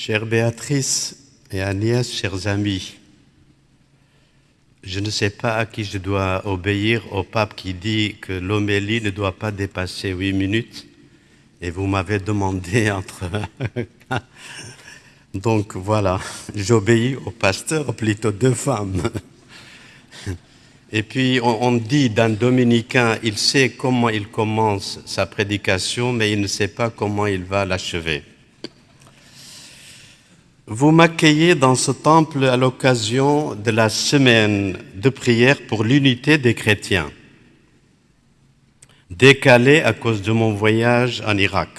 Chère Béatrice et Agnès, chers amis, je ne sais pas à qui je dois obéir au pape qui dit que l'homélie ne doit pas dépasser huit minutes. Et vous m'avez demandé entre... Donc voilà, j'obéis au pasteur, plutôt deux femmes. Et puis on, dit d'un dominicain, il sait comment il commence sa prédication, mais il ne sait pas comment il va l'achever. Vous m'accueillez dans ce temple à l'occasion de la semaine de prière pour l'unité des chrétiens, décalée à cause de mon voyage en Irak.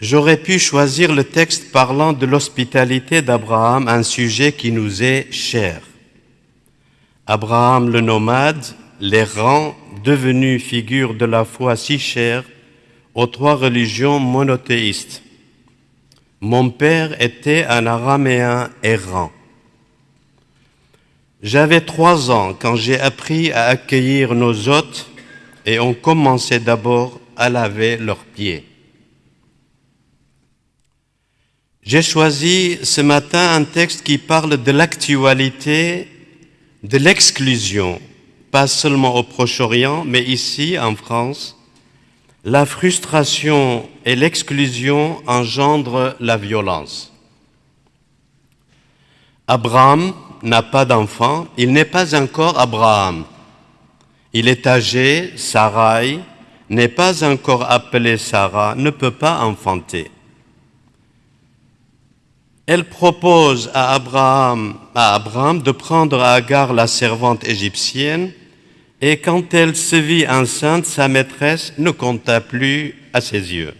J'aurais pu choisir le texte parlant de l'hospitalité d'Abraham, un sujet qui nous est cher. Abraham le nomade, l'errant, devenu figure de la foi si chère aux trois religions monothéistes. Mon père était un araméen errant. J'avais trois ans quand j'ai appris à accueillir nos hôtes et on commençait d'abord à laver leurs pieds. J'ai choisi ce matin un texte qui parle de l'actualité de l'exclusion, pas seulement au Proche-Orient, mais ici en France, la frustration et l'exclusion engendrent la violence. Abraham n'a pas d'enfant, il n'est pas encore Abraham. Il est âgé, Sarai n'est pas encore appelée Sarah, ne peut pas enfanter elle propose à Abraham, à Abraham de prendre Agar, la servante égyptienne, et quand elle se vit enceinte, sa maîtresse ne compta plus à ses yeux.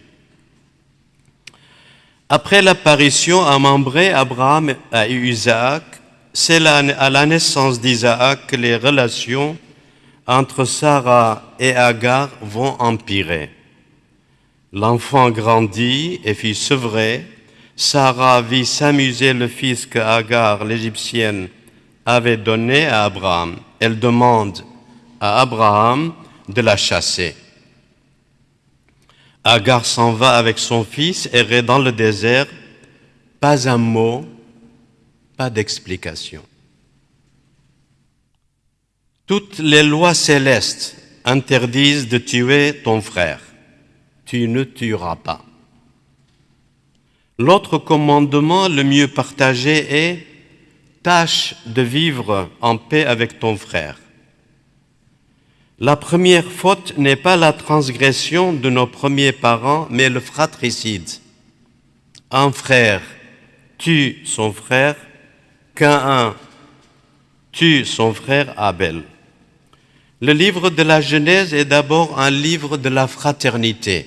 Après l'apparition à Mambré, Abraham a Isaac. C'est à la naissance d'Isaac que les relations entre Sarah et Agar vont empirer. L'enfant grandit et fit sevrer, Sarah vit s'amuser le fils que Agar, l'Égyptienne, avait donné à Abraham. Elle demande Abraham de la chasser. Agar s'en va avec son fils, errer dans le désert, pas un mot, pas d'explication. Toutes les lois célestes interdisent de tuer ton frère. Tu ne tueras pas. L'autre commandement le mieux partagé est tâche de vivre en paix avec ton frère. La première faute n'est pas la transgression de nos premiers parents, mais le fratricide. Un frère tue son frère, qu'un tue son frère Abel. Le livre de la Genèse est d'abord un livre de la fraternité.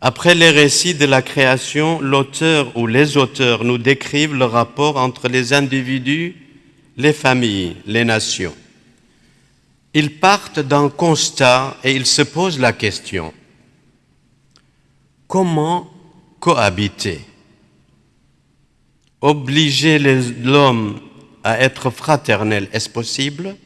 Après les récits de la création, l'auteur ou les auteurs nous décrivent le rapport entre les individus, les familles, les nations. Ils partent d'un constat et ils se posent la question, comment cohabiter? Obliger l'homme à être fraternel, est-ce possible?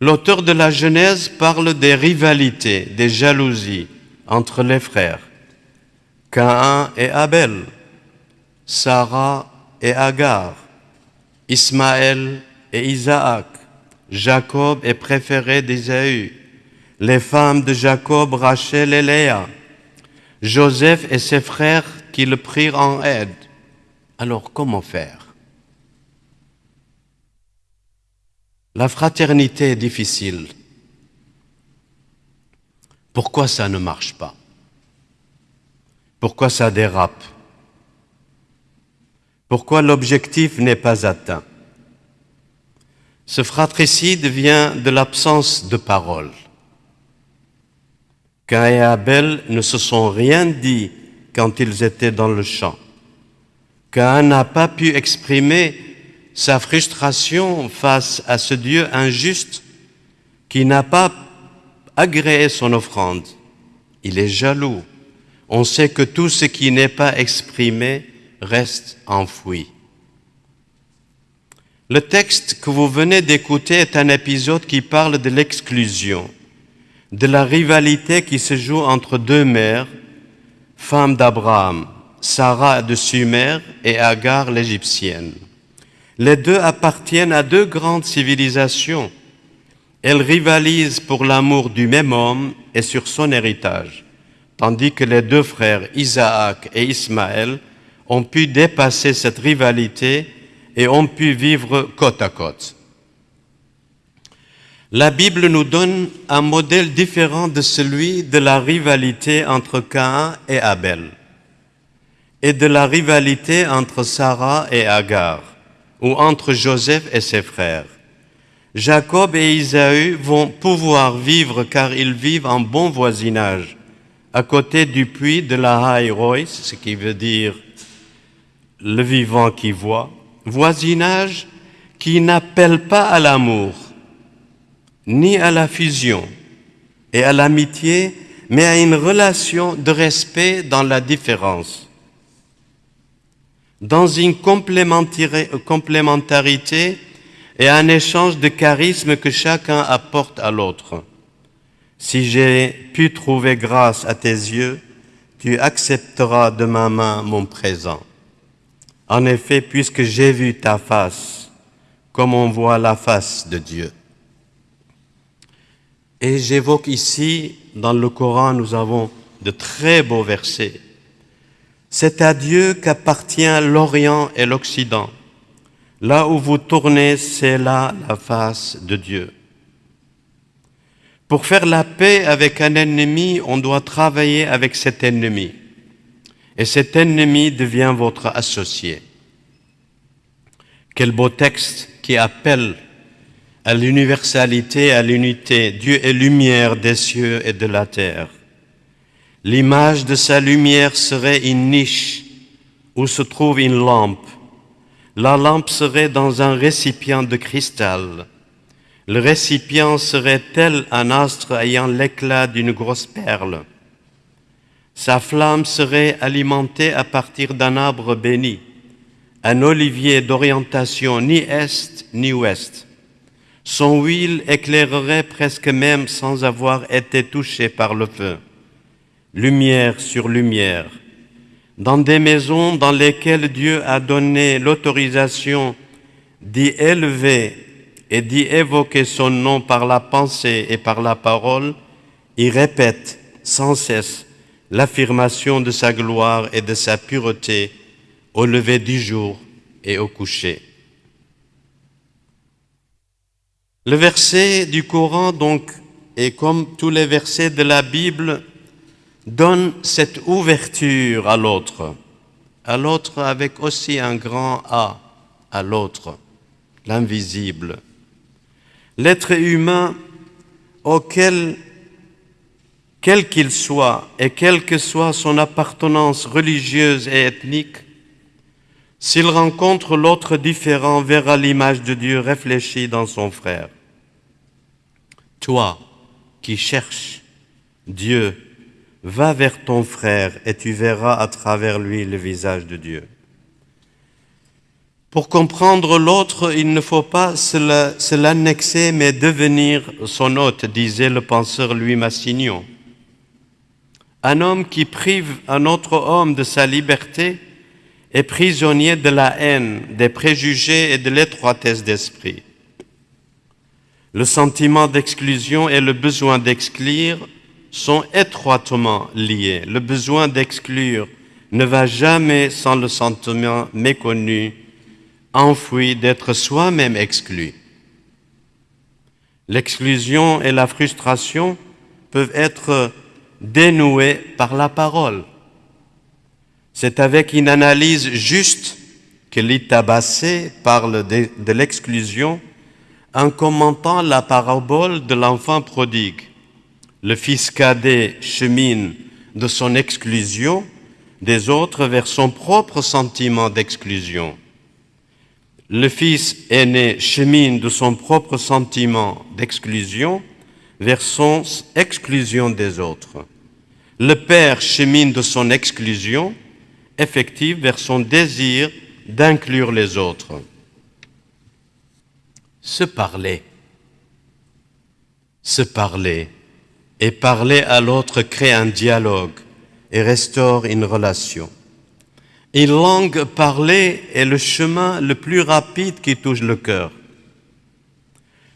L'auteur de la Genèse parle des rivalités, des jalousies, entre les frères, Cain et Abel, Sarah et Agar, Ismaël et Isaac, Jacob est préféré d'Isaü, les femmes de Jacob, Rachel et Léa, Joseph et ses frères qui le prirent en aide. Alors comment faire? La fraternité est difficile. Pourquoi ça ne marche pas? Pourquoi ça dérape? Pourquoi l'objectif n'est pas atteint? Ce fratricide vient de l'absence de parole. Cain et Abel ne se sont rien dit quand ils étaient dans le champ. Cain n'a pas pu exprimer sa frustration face à ce Dieu injuste qui n'a pas agréer son offrande. Il est jaloux. On sait que tout ce qui n'est pas exprimé reste enfoui. Le texte que vous venez d'écouter est un épisode qui parle de l'exclusion, de la rivalité qui se joue entre deux mères femme d'Abraham, Sarah de Sumer et Agar l'Égyptienne. Les deux appartiennent à deux grandes civilisations. Elles rivalisent pour l'amour du même homme et sur son héritage, tandis que les deux frères Isaac et Ismaël ont pu dépasser cette rivalité et ont pu vivre côte à côte. La Bible nous donne un modèle différent de celui de la rivalité entre Cain et Abel et de la rivalité entre Sarah et Agar ou entre Joseph et ses frères. Jacob et Isaü vont pouvoir vivre car ils vivent en bon voisinage, à côté du puits de la Royce, ce qui veut dire le vivant qui voit, voisinage qui n'appelle pas à l'amour, ni à la fusion et à l'amitié, mais à une relation de respect dans la différence dans une complémentarité et un échange de charisme que chacun apporte à l'autre. Si j'ai pu trouver grâce à tes yeux, tu accepteras de ma main mon présent. En effet, puisque j'ai vu ta face, comme on voit la face de Dieu. Et j'évoque ici, dans le Coran, nous avons de très beaux versets c'est à Dieu qu'appartient l'Orient et l'Occident. Là où vous tournez, c'est là la face de Dieu. Pour faire la paix avec un ennemi, on doit travailler avec cet ennemi. Et cet ennemi devient votre associé. Quel beau texte qui appelle à l'universalité, à l'unité. Dieu est lumière des cieux et de la terre. L'image de sa lumière serait une niche où se trouve une lampe. La lampe serait dans un récipient de cristal. Le récipient serait tel un astre ayant l'éclat d'une grosse perle. Sa flamme serait alimentée à partir d'un arbre béni, un olivier d'orientation ni est ni ouest. Son huile éclairerait presque même sans avoir été touchée par le feu lumière sur lumière, dans des maisons dans lesquelles Dieu a donné l'autorisation d'y élever et d'y évoquer son nom par la pensée et par la parole, il répète sans cesse l'affirmation de sa gloire et de sa pureté au lever du jour et au coucher. Le verset du Coran, donc, est comme tous les versets de la Bible, donne cette ouverture à l'autre, à l'autre avec aussi un grand A, à l'autre, l'invisible. L'être humain auquel, quel qu'il soit et quelle que soit son appartenance religieuse et ethnique, s'il rencontre l'autre différent, verra l'image de Dieu réfléchie dans son frère. Toi qui cherches Dieu Va vers ton frère et tu verras à travers lui le visage de Dieu. Pour comprendre l'autre, il ne faut pas se l'annexer, mais devenir son hôte, disait le penseur Louis Massignon. Un homme qui prive un autre homme de sa liberté est prisonnier de la haine, des préjugés et de l'étroitesse d'esprit. Le sentiment d'exclusion et le besoin d'exclure sont étroitement liés. Le besoin d'exclure ne va jamais sans le sentiment méconnu, enfoui d'être soi-même exclu. L'exclusion et la frustration peuvent être dénouées par la parole. C'est avec une analyse juste que l'Itabassé parle de l'exclusion en commentant la parabole de l'enfant prodigue. Le fils cadet chemine de son exclusion des autres vers son propre sentiment d'exclusion. Le fils aîné chemine de son propre sentiment d'exclusion vers son exclusion des autres. Le père chemine de son exclusion effective vers son désir d'inclure les autres. Se parler. Se parler et parler à l'autre crée un dialogue, et restaure une relation. Une langue parlée est le chemin le plus rapide qui touche le cœur.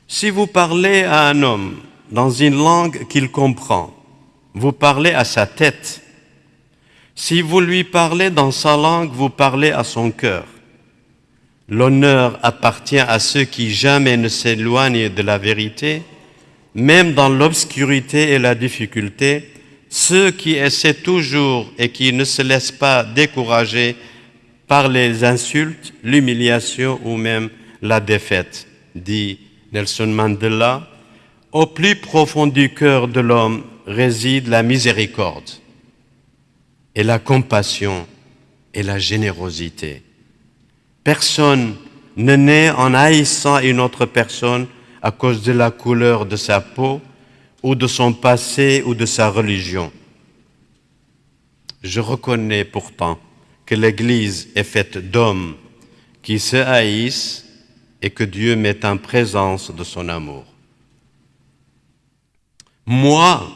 Si vous parlez à un homme dans une langue qu'il comprend, vous parlez à sa tête. Si vous lui parlez dans sa langue, vous parlez à son cœur. L'honneur appartient à ceux qui jamais ne s'éloignent de la vérité, même dans l'obscurité et la difficulté, ceux qui essaient toujours et qui ne se laissent pas décourager par les insultes, l'humiliation ou même la défaite, dit Nelson Mandela, au plus profond du cœur de l'homme réside la miséricorde et la compassion et la générosité. Personne ne naît en haïssant une autre personne à cause de la couleur de sa peau, ou de son passé ou de sa religion. Je reconnais pourtant que l'Église est faite d'hommes qui se haïssent et que Dieu met en présence de son amour. Moi,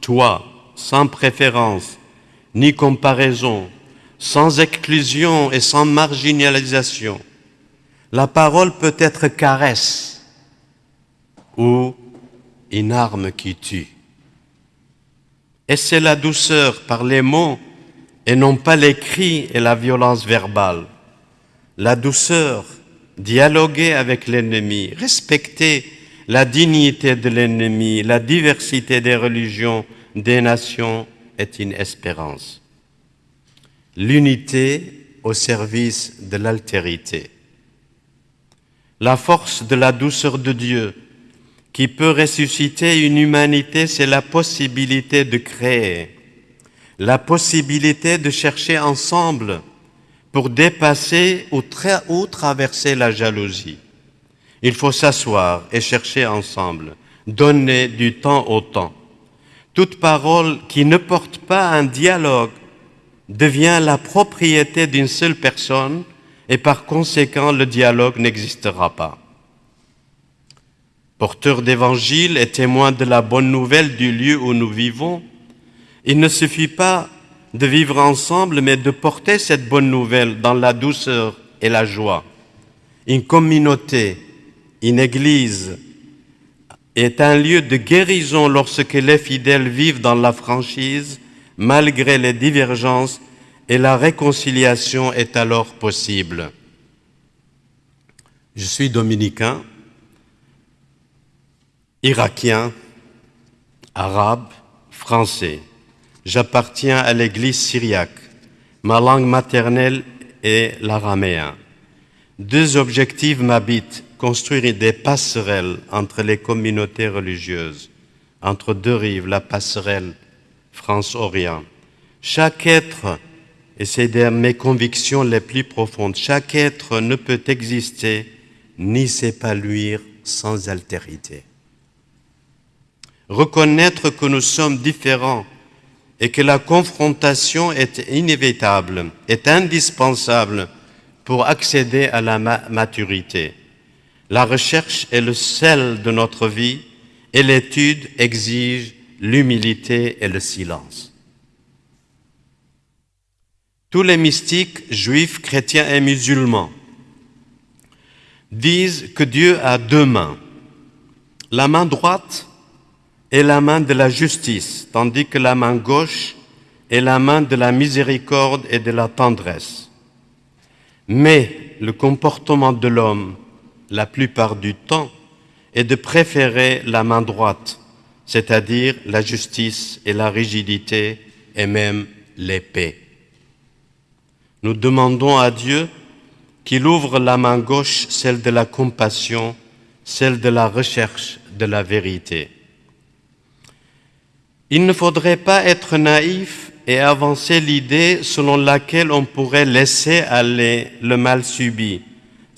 toi, sans préférence ni comparaison, sans exclusion et sans marginalisation, la parole peut être caresse ou une arme qui tue. Et c'est la douceur par les mots et non pas les cris et la violence verbale. La douceur, dialoguer avec l'ennemi, respecter la dignité de l'ennemi, la diversité des religions, des nations est une espérance. L'unité au service de l'altérité. La force de la douceur de Dieu qui peut ressusciter une humanité, c'est la possibilité de créer, la possibilité de chercher ensemble pour dépasser ou, traverser la jalousie. Il faut s'asseoir et chercher ensemble, donner du temps au temps. Toute parole qui ne porte pas un dialogue devient la propriété d'une seule personne et par conséquent le dialogue n'existera pas porteurs d'évangile et témoins de la bonne nouvelle du lieu où nous vivons, il ne suffit pas de vivre ensemble, mais de porter cette bonne nouvelle dans la douceur et la joie. Une communauté, une église est un lieu de guérison lorsque les fidèles vivent dans la franchise, malgré les divergences, et la réconciliation est alors possible. Je suis dominicain, irakien, arabe, français. J'appartiens à l'église syriaque. Ma langue maternelle est l'araméen. Deux objectifs m'habitent, construire des passerelles entre les communautés religieuses, entre deux rives, la passerelle France-Orient. Chaque être, et c'est mes convictions les plus profondes, chaque être ne peut exister ni s'épanouir sans altérité reconnaître que nous sommes différents et que la confrontation est inévitable, est indispensable pour accéder à la maturité. La recherche est le sel de notre vie et l'étude exige l'humilité et le silence. Tous les mystiques, juifs, chrétiens et musulmans, disent que Dieu a deux mains. La main droite est la main de la justice, tandis que la main gauche est la main de la miséricorde et de la tendresse. Mais le comportement de l'homme, la plupart du temps, est de préférer la main droite, c'est-à-dire la justice et la rigidité et même l'épée. Nous demandons à Dieu qu'il ouvre la main gauche, celle de la compassion, celle de la recherche de la vérité. Il ne faudrait pas être naïf et avancer l'idée selon laquelle on pourrait laisser aller le mal subi,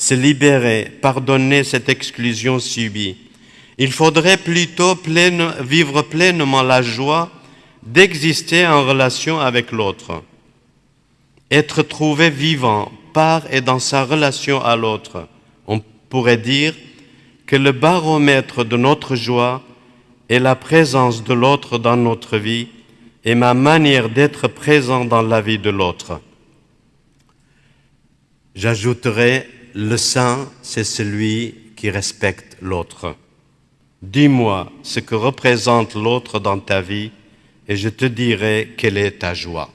se libérer, pardonner cette exclusion subie. Il faudrait plutôt vivre pleinement la joie d'exister en relation avec l'autre, être trouvé vivant par et dans sa relation à l'autre. On pourrait dire que le baromètre de notre joie et la présence de l'autre dans notre vie et ma manière d'être présent dans la vie de l'autre. J'ajouterai, le saint, c'est celui qui respecte l'autre. Dis-moi ce que représente l'autre dans ta vie et je te dirai quelle est ta joie.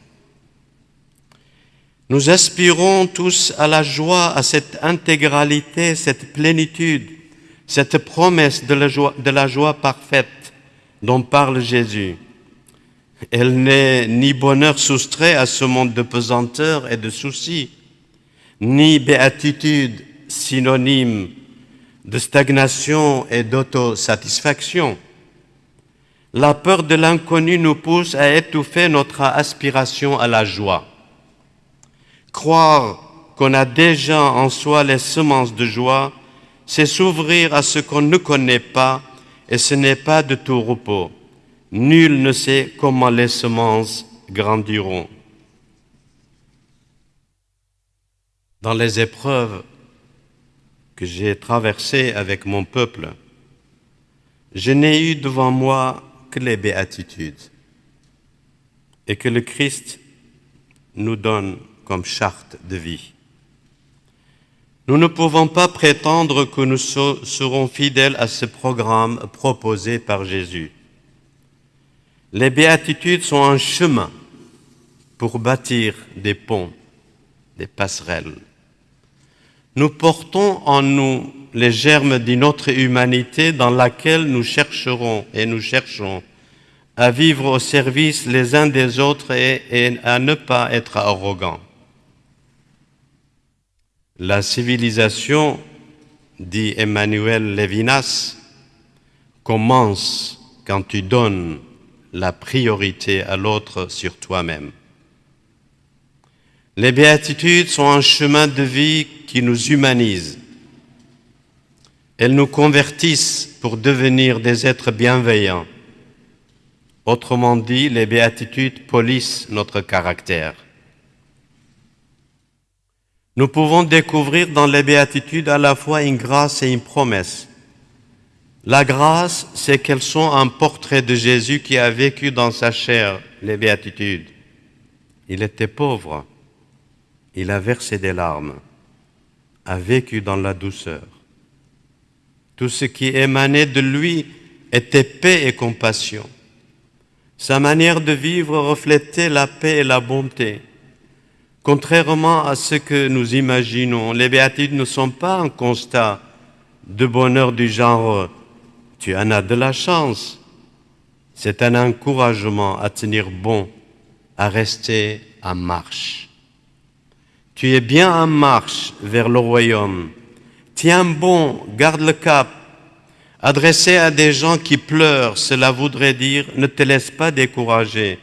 Nous aspirons tous à la joie, à cette intégralité, cette plénitude, cette promesse de la joie, parfaite dont parle Jésus. Elle n'est ni bonheur soustrait à ce monde de pesanteur et de soucis, ni béatitude synonyme de stagnation et d'autosatisfaction. La peur de l'inconnu nous pousse à étouffer notre aspiration à la joie. Croire qu'on a déjà en soi les semences de joie, c'est s'ouvrir à ce qu'on ne connaît pas et ce n'est pas de tout repos. Nul ne sait comment les semences grandiront. Dans les épreuves que j'ai traversées avec mon peuple, je n'ai eu devant moi que les béatitudes et que le Christ nous donne comme charte de vie. Nous ne pouvons pas prétendre que nous serons fidèles à ce programme proposé par Jésus. Les béatitudes sont un chemin pour bâtir des ponts, des passerelles. Nous portons en nous les germes d'une autre humanité dans laquelle nous chercherons et nous cherchons à vivre au service les uns des autres et, à ne pas être arrogants. La civilisation, dit Emmanuel Levinas, commence quand tu donnes la priorité à l'autre sur toi-même. Les béatitudes sont un chemin de vie qui nous humanise. Elles nous convertissent pour devenir des êtres bienveillants. Autrement dit, les béatitudes polissent notre caractère. Nous pouvons découvrir dans les béatitudes à la fois une grâce et une promesse. La grâce, c'est qu'elles sont un portrait de Jésus qui a vécu dans sa chair les béatitudes. Il était pauvre, il a versé des larmes, a vécu dans la douceur. Tout ce qui émanait de lui était paix et compassion. Sa manière de vivre reflétait la paix et la bonté. Contrairement à ce que nous imaginons, les béatitudes ne sont pas un constat de bonheur du genre tu en as de la chance. C'est un encouragement à tenir bon, à rester en marche. Tu es bien en marche vers le royaume. Tiens bon, garde le cap. Adressé à des gens qui pleurent, cela voudrait dire ne te laisse pas décourager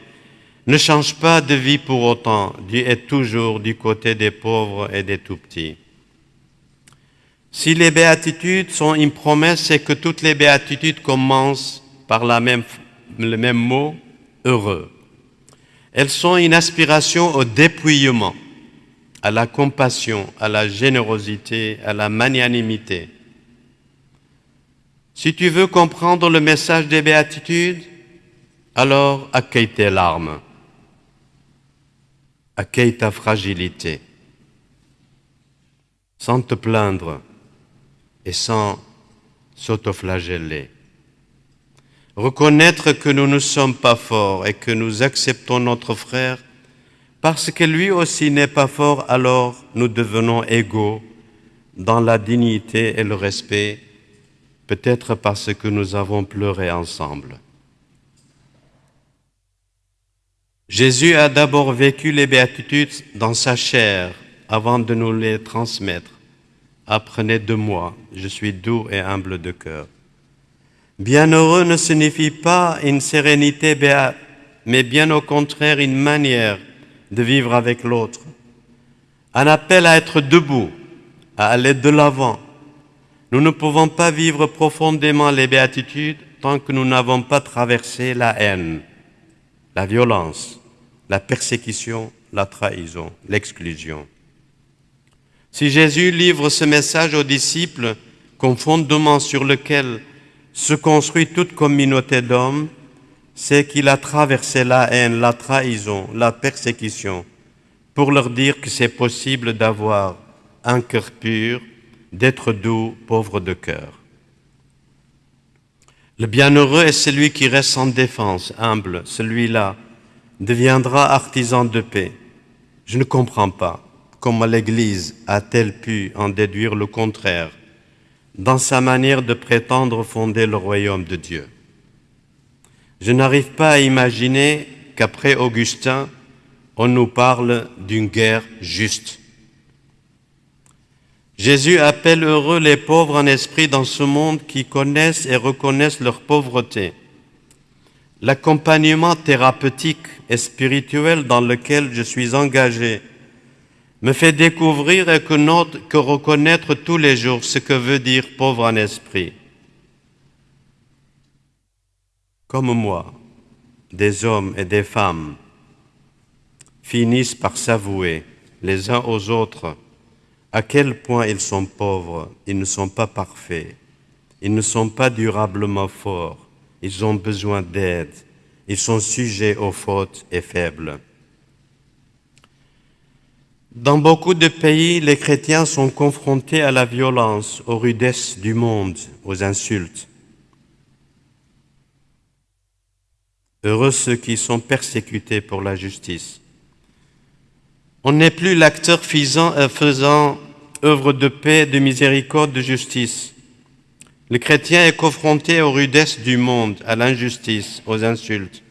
ne change pas de vie pour autant. Dieu est toujours du côté des pauvres et des tout-petits. Si les béatitudes sont une promesse, c'est que toutes les béatitudes commencent par le même mot, heureux. Elles sont une aspiration au dépouillement, à la compassion, à la générosité, à la magnanimité. Si tu veux comprendre le message des béatitudes, alors accueille tes larmes accueille ta fragilité, sans te plaindre et sans s'autoflageller. Reconnaître que nous ne sommes pas forts et que nous acceptons notre frère parce que lui aussi n'est pas fort, alors nous devenons égaux dans la dignité et le respect, peut-être parce que nous avons pleuré ensemble. Jésus a d'abord vécu les béatitudes dans sa chair avant de nous les transmettre. Apprenez de moi, je suis doux et humble de cœur. Bienheureux ne signifie pas une sérénité béate, mais bien au contraire une manière de vivre avec l'autre. Un appel à être debout, à aller de l'avant. Nous ne pouvons pas vivre profondément les béatitudes tant que nous n'avons pas traversé la haine, la violence, la persécution, la trahison, l'exclusion. Si Jésus livre ce message aux disciples comme fondement sur lequel se construit toute communauté d'hommes, c'est qu'il a traversé la haine, la trahison, la persécution, pour leur dire que c'est possible d'avoir un cœur pur, d'être doux, pauvre de cœur. Le bienheureux est celui qui reste sans défense, humble, celui-là deviendra artisan de paix. Je ne comprends pas comment l'Église a-t-elle pu en déduire le contraire dans sa manière de prétendre fonder le royaume de Dieu. Je n'arrive pas à imaginer qu'après Augustin, on nous parle d'une guerre juste. Jésus appelle heureux les pauvres en esprit dans ce monde qui connaissent et reconnaissent leur pauvreté. L'accompagnement thérapeutique et spirituel dans lequel je suis engagé me fait découvrir et que reconnaître tous les jours ce que veut dire pauvre en esprit. Comme moi, des hommes et des femmes finissent par s'avouer les uns aux autres à quel point ils sont pauvres, ils ne sont pas parfaits, ils ne sont pas durablement forts, ils ont besoin d'aide, ils sont sujets aux fautes et faibles. Dans beaucoup de pays, les chrétiens sont confrontés à la violence, aux rudesses du monde, aux insultes. Heureux ceux qui sont persécutés pour la justice. On n'est plus l'acteur euh, faisant œuvre de paix, de miséricorde, de justice. Le chrétien est confronté aux rudesses du monde, à l'injustice, aux insultes,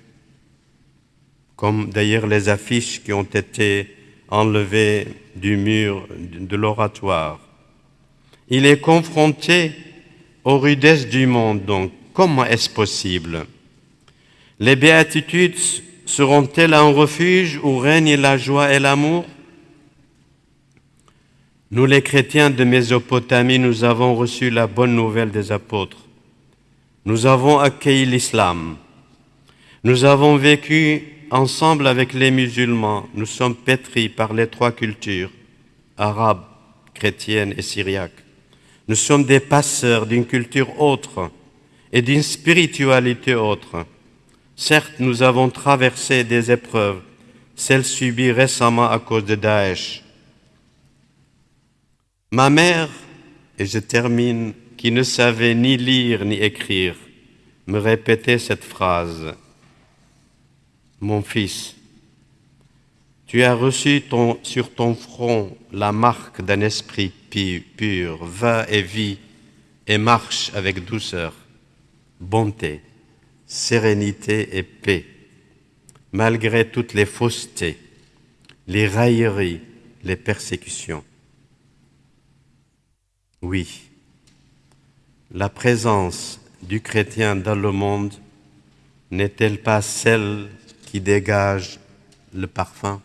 comme d'ailleurs les affiches qui ont été enlevé du mur de l'oratoire. Il est confronté aux rudesses du monde, donc comment est-ce possible? Les béatitudes seront-elles un refuge où règne la joie et l'amour? Nous les chrétiens de Mésopotamie, nous avons reçu la bonne nouvelle des apôtres. Nous avons accueilli l'islam. Nous avons vécu ensemble avec les musulmans, nous sommes pétris par les trois cultures, arabes, chrétiennes et syriaques. Nous sommes des passeurs d'une culture autre et d'une spiritualité autre. Certes, nous avons traversé des épreuves, celles subies récemment à cause de Daesh. Ma mère, et je termine, qui ne savait ni lire ni écrire, me répétait cette phrase. Mon fils, tu as reçu sur ton front la marque d'un esprit pur, va et vis et marche avec douceur, bonté, sérénité et paix, malgré toutes les faussetés, les railleries, les persécutions. Oui, la présence du chrétien dans le monde n'est-elle pas celle qui dégage le parfum?